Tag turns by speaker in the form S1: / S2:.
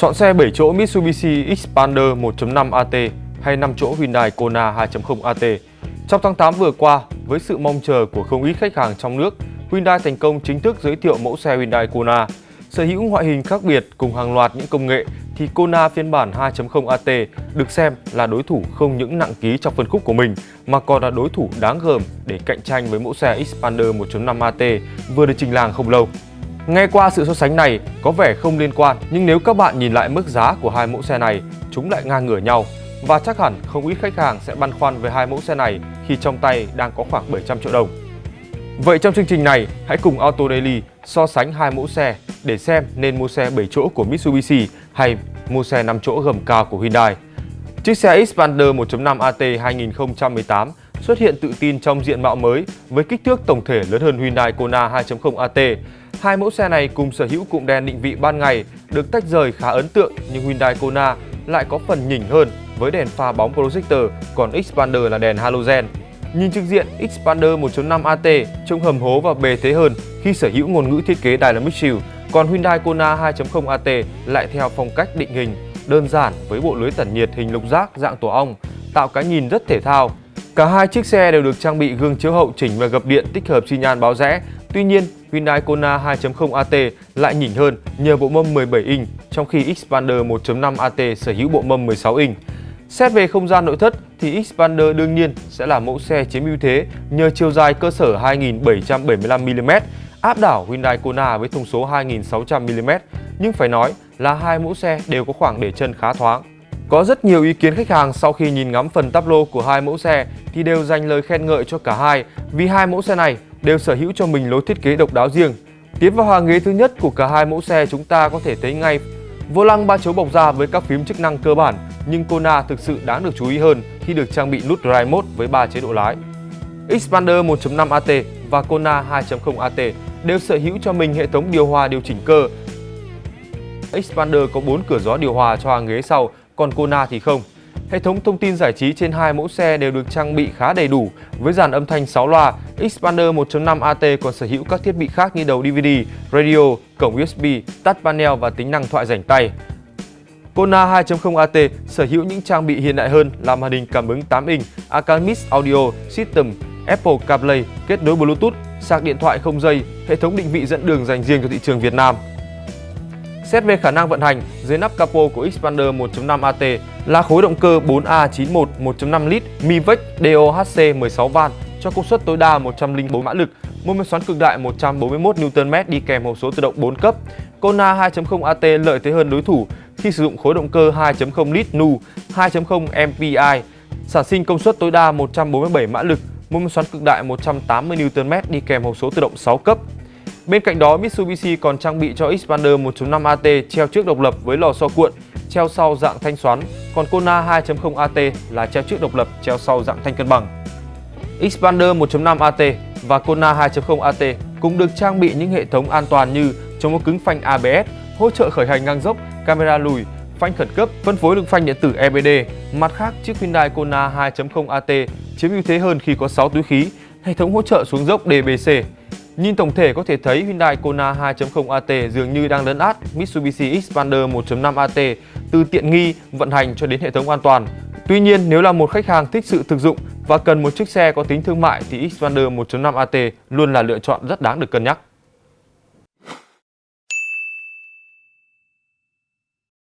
S1: Chọn xe 7 chỗ Mitsubishi Xpander 1.5 AT hay 5 chỗ Hyundai Kona 2.0 AT. Trong tháng 8 vừa qua, với sự mong chờ của không ít khách hàng trong nước, Hyundai thành công chính thức giới thiệu mẫu xe Hyundai Kona. Sở hữu ngoại hình khác biệt cùng hàng loạt những công nghệ thì Kona phiên bản 2.0 AT được xem là đối thủ không những nặng ký trong phân khúc của mình mà còn là đối thủ đáng gờm để cạnh tranh với mẫu xe Xpander 1.5 AT vừa được trình làng không lâu. Nghe qua sự so sánh này có vẻ không liên quan nhưng nếu các bạn nhìn lại mức giá của hai mẫu xe này, chúng lại ngang ngửa nhau và chắc hẳn không ít khách hàng sẽ băn khoăn về hai mẫu xe này khi trong tay đang có khoảng 700 triệu đồng. Vậy trong chương trình này, hãy cùng Auto Daily so sánh hai mẫu xe để xem nên mua xe 7 chỗ của Mitsubishi hay mua xe 5 chỗ gầm cao của Hyundai. Chiếc xe Xpander 1.5 AT 2018 xuất hiện tự tin trong diện mạo mới với kích thước tổng thể lớn hơn Hyundai Kona 2.0 AT. Hai mẫu xe này cùng sở hữu cụm đèn định vị ban ngày được tách rời khá ấn tượng nhưng Hyundai Kona lại có phần nhỉnh hơn với đèn pha bóng projector, còn Xpander là đèn halogen. Nhìn trực diện, Xpander 1.5 AT trông hầm hố và bề thế hơn khi sở hữu ngôn ngữ thiết kế Dynamic Shield, còn Hyundai Kona 2.0 AT lại theo phong cách định hình, đơn giản với bộ lưới tản nhiệt hình lục giác dạng tổ ong, tạo cái nhìn rất thể thao. Cả hai chiếc xe đều được trang bị gương chiếu hậu chỉnh và gập điện tích hợp xi nhan báo rẽ. Tuy nhiên, Hyundai Kona 2.0 AT lại nhỉnh hơn nhờ bộ mâm 17 inch, trong khi Xpander 1.5 AT sở hữu bộ mâm 16 inch. Xét về không gian nội thất thì Xpander đương nhiên sẽ là mẫu xe chiếm ưu thế nhờ chiều dài cơ sở 2775mm áp đảo Hyundai Kona với thông số 2600mm nhưng phải nói là hai mẫu xe đều có khoảng để chân khá thoáng. Có rất nhiều ý kiến khách hàng sau khi nhìn ngắm phần táp lô của hai mẫu xe thì đều dành lời khen ngợi cho cả hai vì hai mẫu xe này đều sở hữu cho mình lối thiết kế độc đáo riêng. Tiến vào hàng ghế thứ nhất của cả hai mẫu xe chúng ta có thể thấy ngay vô lăng ba chấu bọc da với các phím chức năng cơ bản nhưng Kona thực sự đáng được chú ý hơn khi được trang bị nút Drive Mode với 3 chế độ lái. Xpander 1.5 AT và Kona 2.0 AT đều sở hữu cho mình hệ thống điều hòa điều chỉnh cơ. Xpander có 4 cửa gió điều hòa cho hàng ghế sau, còn Kona thì không. Hệ thống thông tin giải trí trên hai mẫu xe đều được trang bị khá đầy đủ với dàn âm thanh 6 loa. Xpander 1.5 AT còn sở hữu các thiết bị khác như đầu DVD, radio, cổng USB, touch panel và tính năng thoại rảnh tay. Kona 2.0 AT sở hữu những trang bị hiện đại hơn là màn hình cảm ứng 8 inch, Acamis Audio System, Apple CarPlay, kết nối Bluetooth, sạc điện thoại không dây, hệ thống định vị dẫn đường dành riêng cho thị trường Việt Nam. Xét về khả năng vận hành, dưới nắp capo của Xpander 1.5 AT là khối động cơ 4A91 1.5 lít Mivec DOHC 16 van cho công suất tối đa 104 mã lực, mô men xoắn cực đại 141 Nm đi kèm hộp số tự động 4 cấp. Kona 2.0 AT lợi thế hơn đối thủ khi sử dụng khối động cơ 2.0 lít Nu 2.0 MPI, sản sinh công suất tối đa 147 mã lực, mô men xoắn cực đại 180 Nm đi kèm hộp số tự động 6 cấp. Bên cạnh đó, Mitsubishi còn trang bị cho Xpander 1.5 AT treo trước độc lập với lò xo cuộn, treo sau dạng thanh xoắn, còn Kona 2.0 AT là treo trước độc lập, treo sau dạng thanh cân bằng. Xpander 1.5 AT và Kona 2.0 AT cũng được trang bị những hệ thống an toàn như chống có cứng phanh ABS, hỗ trợ khởi hành ngang dốc, camera lùi, phanh khẩn cấp, phân phối lực phanh điện tử EBD. Mặt khác, chiếc Hyundai Kona 2.0 AT chiếm ưu thế hơn khi có 6 túi khí, hệ thống hỗ trợ xuống dốc DBC. Nhìn tổng thể có thể thấy Hyundai Kona 2.0 AT dường như đang lấn át Mitsubishi Xpander 1.5 AT từ tiện nghi, vận hành cho đến hệ thống an toàn. Tuy nhiên, nếu là một khách hàng thích sự thực dụng và cần một chiếc xe có tính thương mại thì Xpander 1.5 AT luôn là lựa chọn rất đáng được cân nhắc.